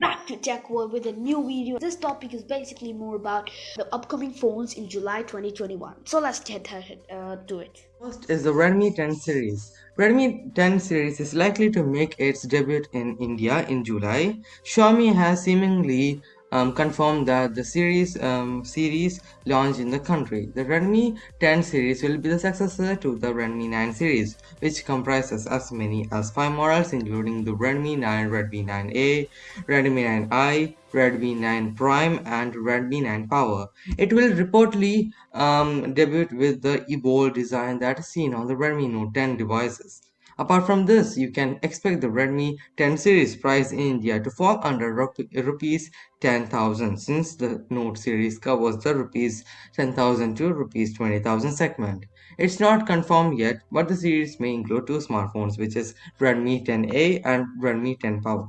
Back to Tech World with a new video. This topic is basically more about the upcoming phones in July 2021. So let's get uh, to it. First is the Redmi 10 series. Redmi 10 series is likely to make its debut in India in July. Xiaomi has seemingly um, confirmed that the series um, series launch in the country. The Redmi 10 series will be the successor to the Redmi 9 series, which comprises as many as 5 models including the Redmi 9, Redmi 9A, Redmi 9i, Redmi 9 Prime and Redmi 9 Power. It will reportedly um, debut with the evolved design that is seen on the Redmi Note 10 devices. Apart from this, you can expect the Redmi 10 series price in India to fall under rupees 10,000 since the Note series covers the rupees 10,000 to rupees 20,000 segment. It's not confirmed yet, but the series may include two smartphones which is Redmi 10A and Redmi 10 Power.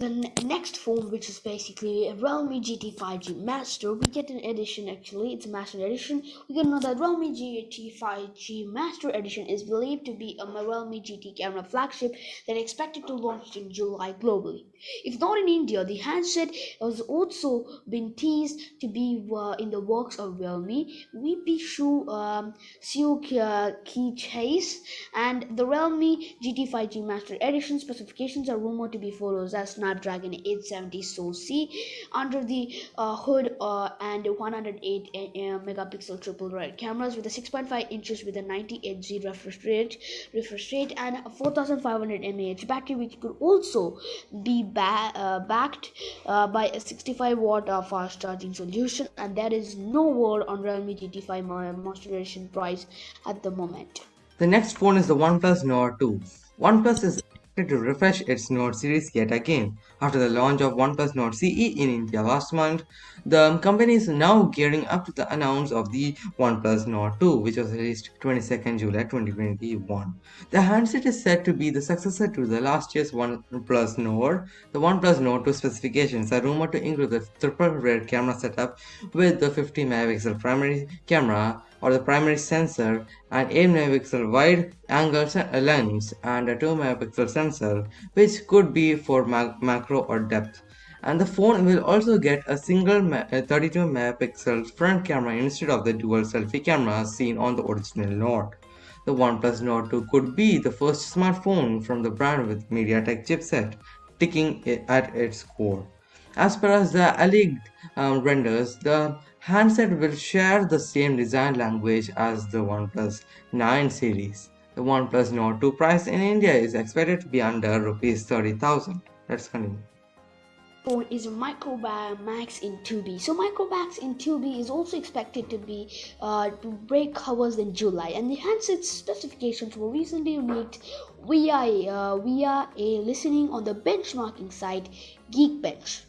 The next phone, which is basically a Realme GT 5G Master, we get an edition actually, it's a Master Edition. We can know that Realme GT 5G Master Edition is believed to be a Realme GT camera flagship that is expected to launch in July globally. If not in India, the handset has also been teased to be uh, in the works of Realme, VP Xu um, Qi Chase, and the Realme GT 5G Master Edition specifications are rumored to be follows as Snapdragon 870 SoC under the uh, hood uh, and 108 uh, megapixel triple wide cameras with a 6.5 inches with a 90 Hz refresh rate, refresh rate and a 4500 mAh battery which could also be ba uh, backed uh, by a 65 watt uh, fast charging solution and there is no word on Realme GT5 Master Edition price at the moment. The next phone is the OnePlus Nord 2. OnePlus is to refresh its Nord series yet again. After the launch of OnePlus Nord CE in India last month, the company is now gearing up to the announce of the OnePlus Nord 2, which was released 22nd July 2021. The handset is said to be the successor to the last year's OnePlus Nord. The OnePlus Nord 2 specifications are rumored to include the triple rear camera setup with the 50 megapixel primary camera or the primary sensor, an 8 megapixel wide angle uh, lens, and a 2 megapixel sensor, which could be for macro or depth. And the phone will also get a single uh, 32 megapixel front camera instead of the dual selfie cameras seen on the original Nord. The OnePlus Nord 2 could be the first smartphone from the brand with MediaTek chipset, ticking uh, at its core. As per as the alleged um, renders, the handset will share the same design language as the OnePlus 9 series. The OnePlus Nord 2 price in India is expected to be under rupees 30,000. Let's continue phone is Micromax in 2B. So Micromax in 2B is also expected to be uh, to break covers in July, and the handset specifications were recently leaked via uh, via a listening on the benchmarking site Geekbench.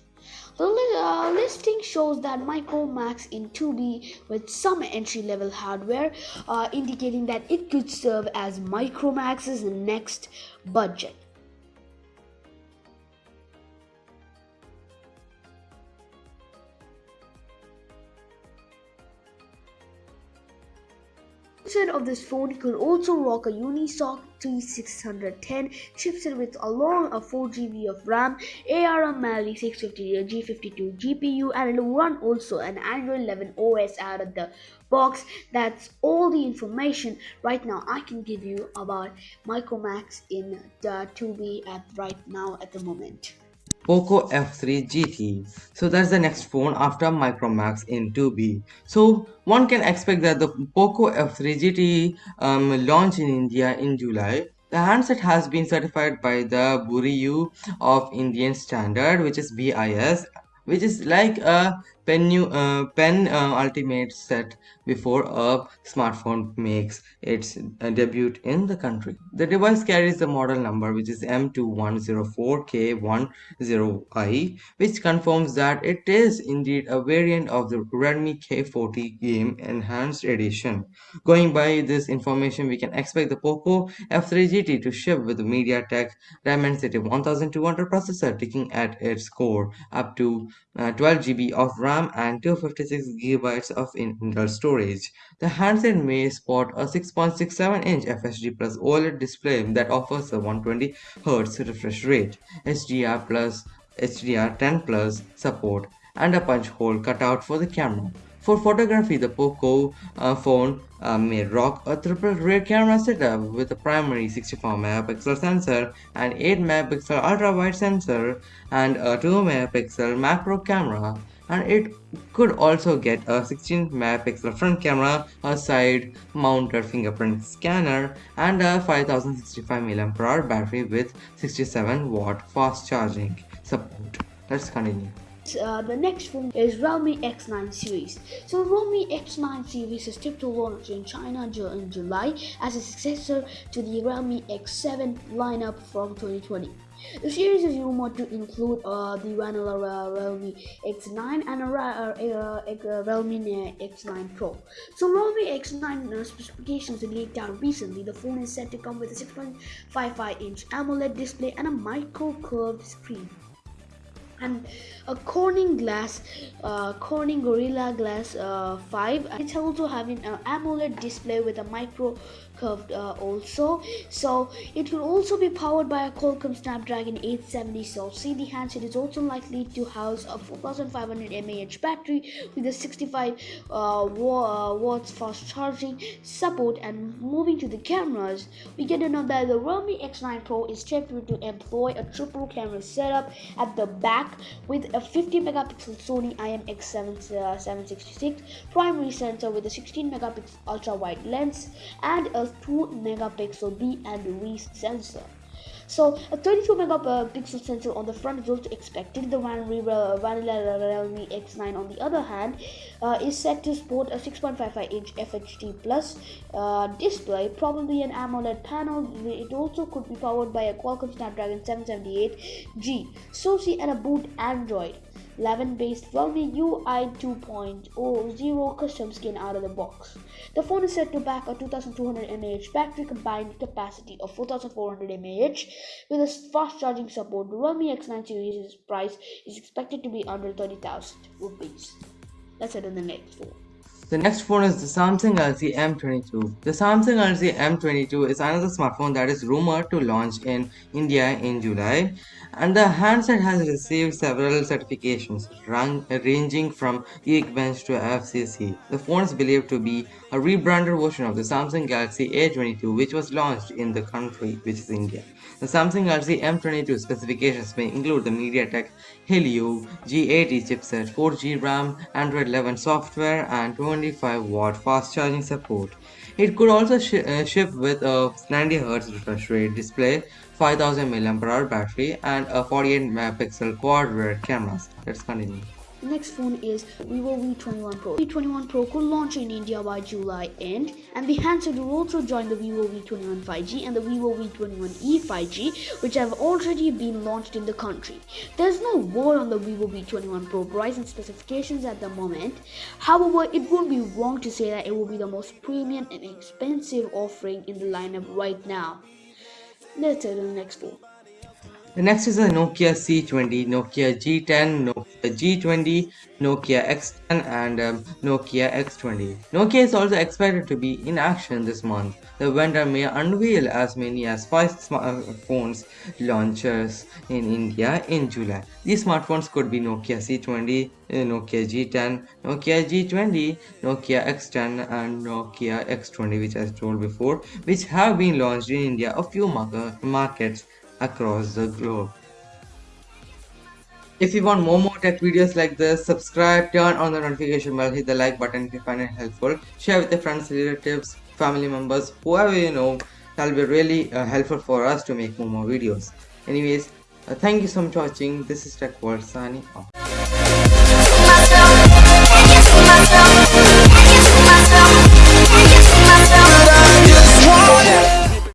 The uh, listing shows that Micromax in 2B with some entry level hardware, uh, indicating that it could serve as Micromax's next budget. Of this phone could also rock a Unisoc T610 chipset with along a 4GB of RAM, ARM Mali 650 G52 GPU and it will run also an Android 11 OS out of the box. That's all the information right now I can give you about Micromax in the 2B at right now at the moment. Poco F3 GT. So that's the next phone after Micromax in 2B. So one can expect that the Poco F3 GT um, launch in India in July. The handset has been certified by the Bureau of Indian Standard which is BIS which is like a pen, uh, pen uh, ultimate set before a smartphone makes its uh, debut in the country. The device carries the model number which is M2104K10i which confirms that it is indeed a variant of the Redmi K40 game enhanced edition. Going by this information we can expect the Poco F3 GT to ship with the MediaTek Dimensity 1200 processor taking at its core up to uh, 12 GB of RAM and 256 GB of internal storage. The handset may sport a 6.67-inch FHD Plus OLED display that offers a 120Hz refresh rate, HDR Plus HDR 10 Plus support, and a punch hole cutout for the camera. For photography, the Poco uh, phone uh, may rock a triple rear camera setup with a primary 64 megapixel sensor, an 8 megapixel ultra wide sensor, and a 2 megapixel macro camera. And it could also get a 16 megapixel front camera, a side mounted fingerprint scanner, and a 5065 mAh battery with 67 watt fast charging support. Let's continue. Uh, the next phone is Realme X9 series. So Realme X9 series is tipped to launch in China in July as a successor to the Realme X7 lineup from 2020. The series is rumored to include uh, the vanilla uh, Realme X9 and a, uh, uh Realme X9 Pro. So Realme X9 uh, specifications leaked out recently. The phone is said to come with a 6.55 inch AMOLED display and a micro curved screen and a Corning glass, uh, Corning Gorilla Glass uh, 5. It's also having an AMOLED display with a micro curved uh, also. So it will also be powered by a Qualcomm Snapdragon 870 SoC the handset is also likely to house a 4500 mAh battery with a 65 uh, uh, watts fast charging support. And moving to the cameras, we get to know that the Realme X9 Pro is scheduled to employ a triple camera setup at the back with a 50 megapixel Sony IMX766 uh, primary sensor with a 16 megapixel ultra wide lens and a 2 megapixel B and V sensor. So a 32 megapixel sensor on the front is also expected. The Vanilla Realme X9 on the other hand uh, is set to sport a 6.55 inch FHD plus uh, display, probably an AMOLED panel. It also could be powered by a Qualcomm Snapdragon 778G, SoC and a boot Android. 11 based Realme UI 2.0 custom skin out of the box. The phone is set to back a 2200 mAh battery combined capacity of 4400 mAh with a fast charging support. The Realme X9 series price is expected to be under 30,000 rupees. Let's head on the next phone. The next phone is the Samsung Galaxy M22. The Samsung Galaxy M22 is another smartphone that is rumored to launch in India in July and the handset has received several certifications ranging from Geekbench to FCC. The phone is believed to be a rebranded version of the Samsung Galaxy A22 which was launched in the country which is India. The Samsung Galaxy M22 specifications may include the MediaTek Helio G80 chipset, 4G RAM, Android 11 software, and 25 watt fast charging support. It could also sh uh, ship with a 90Hz refresh rate display, 5000 mAh battery, and a 48 megapixel quad rear cameras. Let's continue. The next phone is Vivo V21 Pro. V21 Pro could launch in India by July end, and the handset will also join the Vivo V21 5G and the Vivo V21e 5G, which have already been launched in the country. There's no word on the Vivo V21 Pro price and specifications at the moment. However, it won't be wrong to say that it will be the most premium and expensive offering in the lineup right now. Let's go to the next phone. The next is a Nokia C20, Nokia G10, Nokia G20, Nokia X10 and um, Nokia X20. Nokia is also expected to be in action this month. The vendor may unveil as many as 5 smartphones launchers in India in July. These smartphones could be Nokia C20, uh, Nokia G10, Nokia G20, Nokia X10 and Nokia X20 which I told before which have been launched in India a few markets across the globe. If you want more more tech videos like this, subscribe, turn on the notification bell, hit the like button if you find it helpful, share with your friends, relatives, family members, whoever you know, that'll be really uh, helpful for us to make more more videos. Anyways, uh, thank you so much for watching. This is Tech World signing off.